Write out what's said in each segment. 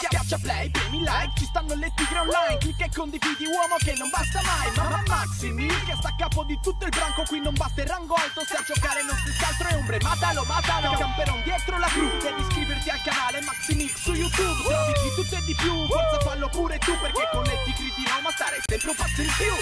Schiaccia play, premi like, ci stanno le tigre online. Clicca e condividi uomo che non basta mai. Mamma Maximi, che sta a capo di tutto il branco. Qui non basta il rango alto, se a giocare non si altro è ombre. Matalo, matalo, camperon dietro la cru. Devi iscriverti al canale Maximix su YouTube. Trovi di tutto e di più, forza fallo pure tu Perché con le tigre di Roma stare sempre un passo in più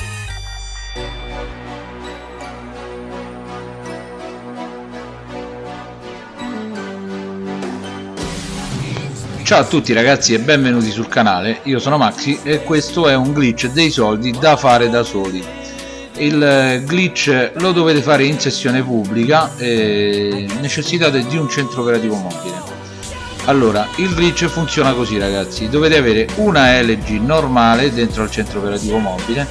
Ciao a tutti ragazzi e benvenuti sul canale, io sono Maxi e questo è un glitch dei soldi da fare da soli. Il eh, glitch lo dovete fare in sessione pubblica e necessitate di un centro operativo mobile. Allora, il glitch funziona così ragazzi, dovete avere una LG normale dentro al centro operativo mobile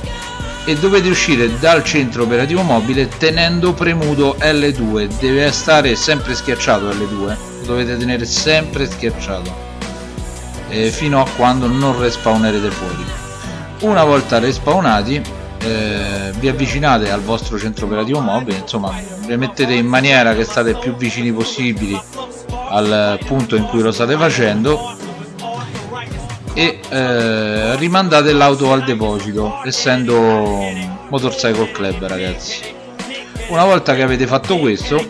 e dovete uscire dal centro operativo mobile tenendo premuto L2, deve stare sempre schiacciato L2, dovete tenere sempre schiacciato eh, fino a quando non respawnerete fuori. Una volta respawnati eh, vi avvicinate al vostro centro operativo mobile insomma vi mettete in maniera che state più vicini possibili al punto in cui lo state facendo e eh, rimandate l'auto al deposito essendo motorcycle club ragazzi. Una volta che avete fatto questo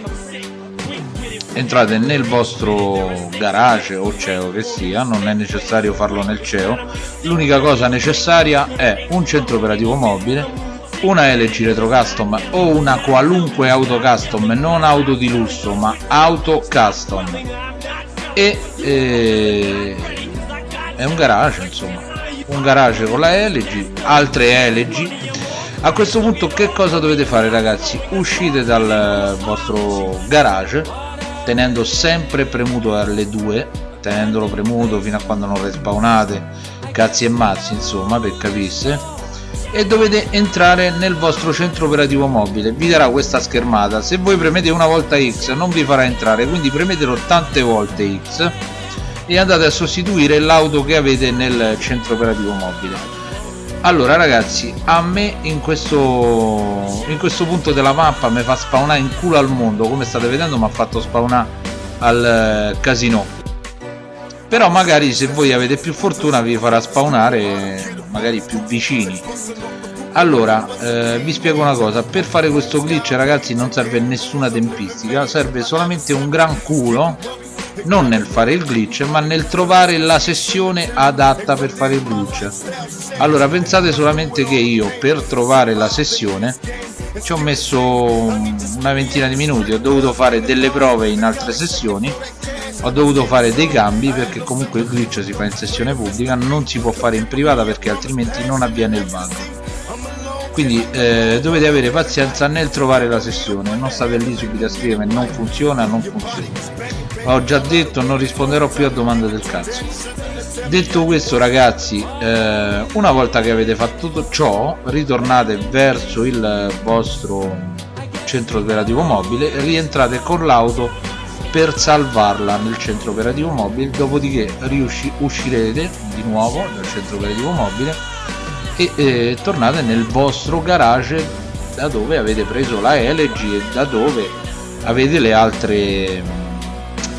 entrate nel vostro garage o CEO che sia non è necessario farlo nel CEO l'unica cosa necessaria è un centro operativo mobile una LG Retro Custom o una qualunque auto custom non auto di lusso ma auto custom. E eh, è un garage insomma. Un garage con la LG altre LG a questo punto che cosa dovete fare ragazzi? Uscite dal vostro garage tenendo sempre premuto R2 tenendolo premuto fino a quando non respawnate cazzi e mazzi insomma per capisse e dovete entrare nel vostro centro operativo mobile. Vi darà questa schermata. Se voi premete una volta X non vi farà entrare quindi premetelo tante volte X e andate a sostituire l'auto che avete nel centro operativo mobile allora ragazzi a me in questo in questo punto della mappa mi fa spawnare in culo al mondo. Come state vedendo mi ha fatto spawnare al eh, casino. Però magari se voi avete più fortuna vi farà spawnare magari più vicini. Allora eh, vi spiego una cosa. Per fare questo glitch ragazzi non serve nessuna tempistica. Serve solamente un gran culo non nel fare il glitch ma nel trovare la sessione adatta per fare il glitch. Allora pensate solamente che io per trovare la sessione ci ho messo una ventina di minuti. Ho dovuto fare delle prove in altre sessioni. Ho dovuto fare dei cambi perché comunque il glitch si fa in sessione pubblica non si può fare in privata perché altrimenti non avviene il bug quindi eh, dovete avere pazienza nel trovare la sessione. Non state lì subito a scrivere non funziona non funziona ho già detto non risponderò più a domande del cazzo. Detto questo ragazzi eh, una volta che avete fatto tutto ciò ritornate verso il vostro centro operativo mobile rientrate con l'auto per salvarla nel centro operativo mobile dopodiché uscirete di nuovo dal centro operativo mobile e eh, tornate nel vostro garage da dove avete preso la LG e da dove avete le altre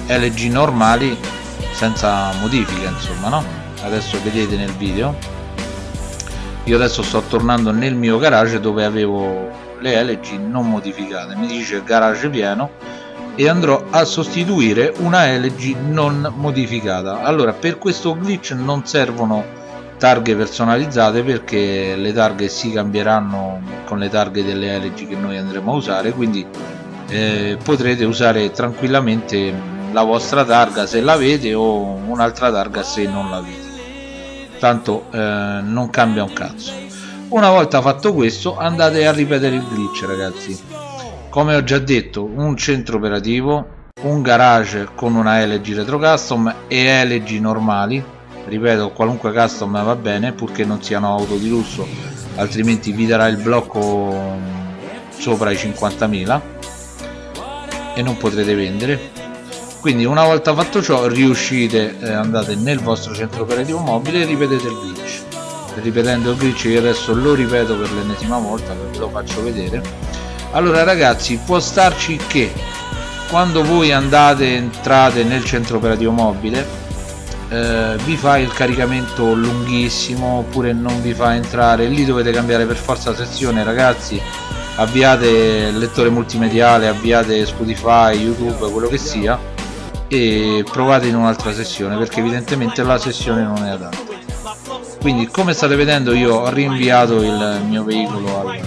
LG normali senza modifica insomma no? Adesso vedete nel video. Io adesso sto tornando nel mio garage dove avevo le LG non modificate. Mi dice garage pieno e andrò a sostituire una LG non modificata. Allora per questo glitch non servono targhe personalizzate perché le targhe si cambieranno con le targhe delle LG che noi andremo a usare quindi eh, potrete usare tranquillamente la vostra targa se l'avete o un'altra targa se non l'avete tanto eh, non cambia un cazzo. Una volta fatto questo andate a ripetere il glitch ragazzi. Come ho già detto un centro operativo un garage con una LG retro custom e LG normali ripeto qualunque custom va bene purché non siano auto di lusso altrimenti vi darà il blocco sopra i 50.000 e non potrete vendere. Quindi una volta fatto ciò riuscite eh, andate nel vostro centro operativo mobile e ripetete il glitch. Ripetendo il glitch io adesso lo ripeto per l'ennesima volta ve lo faccio vedere. Allora ragazzi può starci che quando voi andate entrate nel centro operativo mobile eh, vi fa il caricamento lunghissimo oppure non vi fa entrare. Lì dovete cambiare per forza sezione ragazzi. Avviate il lettore multimediale avviate Spotify, YouTube, quello che sia e provate in un'altra sessione perché evidentemente la sessione non è adatta. Quindi come state vedendo io ho rinviato il mio veicolo al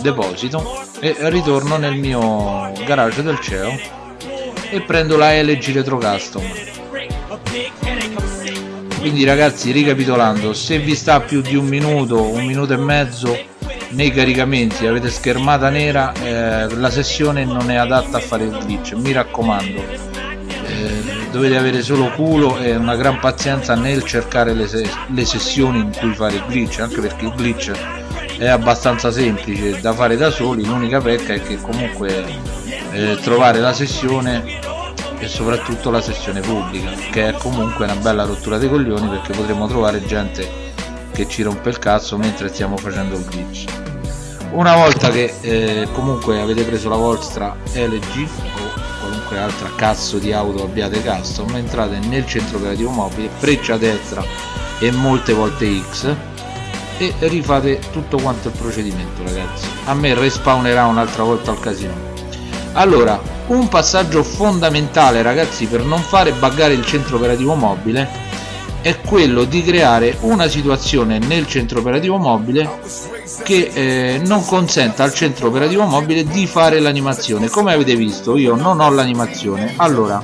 deposito e ritorno nel mio garage del CEO e prendo la LG Retro Custom quindi ragazzi ricapitolando se vi sta più di un minuto un minuto e mezzo nei caricamenti avete schermata nera eh, la sessione non è adatta a fare il glitch mi raccomando. Eh, dovete avere solo culo e una gran pazienza nel cercare le, se le sessioni in cui fare il glitch anche perché il glitch è abbastanza semplice da fare da soli l'unica pecca è che comunque eh, trovare la sessione e soprattutto la sessione pubblica che è comunque una bella rottura dei coglioni perché potremo trovare gente che ci rompe il cazzo mentre stiamo facendo il glitch. Una volta che eh, comunque avete preso la vostra LG o qualunque altra cazzo di auto abbiate custom entrate nel centro operativo mobile freccia destra e molte volte X e rifate tutto quanto il procedimento ragazzi. A me respawnerà un'altra volta al casino. Allora un passaggio fondamentale ragazzi per non fare buggare il centro operativo mobile è quello di creare una situazione nel centro operativo mobile che eh, non consenta al centro operativo mobile di fare l'animazione. Come avete visto io non ho l'animazione. Allora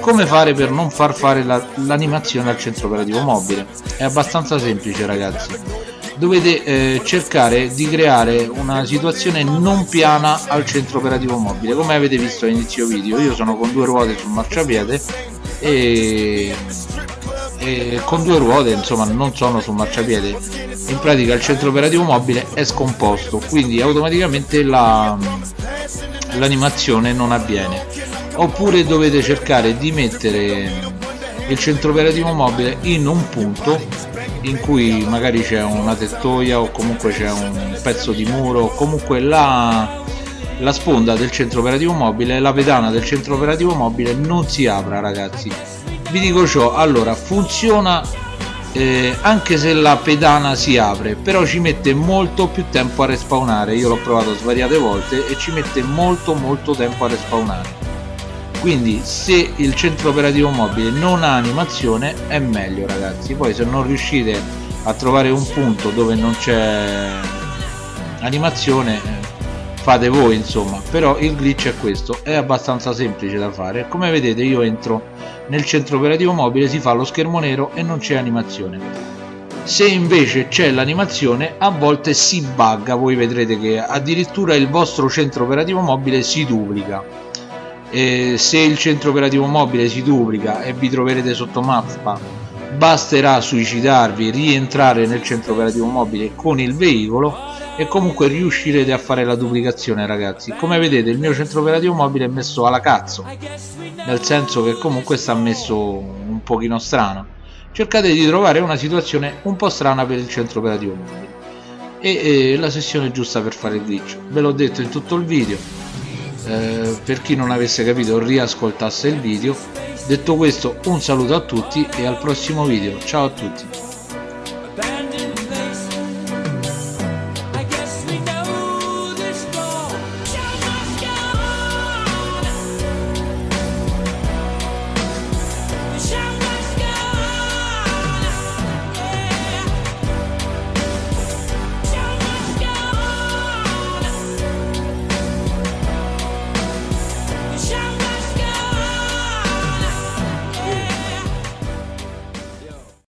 come fare per non far fare l'animazione la, al centro operativo mobile? È abbastanza semplice ragazzi dovete eh, cercare di creare una situazione non piana al centro operativo mobile come avete visto all'inizio video. Io sono con due ruote sul marciapiede e e con due ruote insomma non sono sul marciapiede. In pratica il centro operativo mobile è scomposto quindi automaticamente l'animazione non avviene. Oppure dovete cercare di mettere il centro operativo mobile in un punto in cui magari c'è una tettoia o comunque c'è un pezzo di muro comunque la, la sponda del centro operativo mobile la pedana del centro operativo mobile non si apra ragazzi. Vi dico ciò allora funziona eh, anche se la pedana si apre però ci mette molto più tempo a respawnare. Io l'ho provato svariate volte e ci mette molto molto tempo a respawnare quindi se il centro operativo mobile non ha animazione è meglio ragazzi. Poi se non riuscite a trovare un punto dove non c'è animazione fate voi insomma. Però il glitch è questo. È abbastanza semplice da fare. Come vedete io entro nel centro operativo mobile si fa lo schermo nero e non c'è animazione. Se invece c'è l'animazione a volte si bugga. Voi vedrete che addirittura il vostro centro operativo mobile si duplica e se il centro operativo mobile si duplica e vi troverete sotto mappa basterà suicidarvi rientrare nel centro operativo mobile con il veicolo e comunque riuscirete a fare la duplicazione ragazzi. Come vedete il mio centro operativo mobile è messo alla cazzo nel senso che comunque sta messo un pochino strano. Cercate di trovare una situazione un po' strana per il centro operativo mobile. E, e la sessione giusta per fare il glitch. Ve l'ho detto in tutto il video eh, per chi non avesse capito riascoltasse il video. Detto questo un saluto a tutti e al prossimo video. Ciao a tutti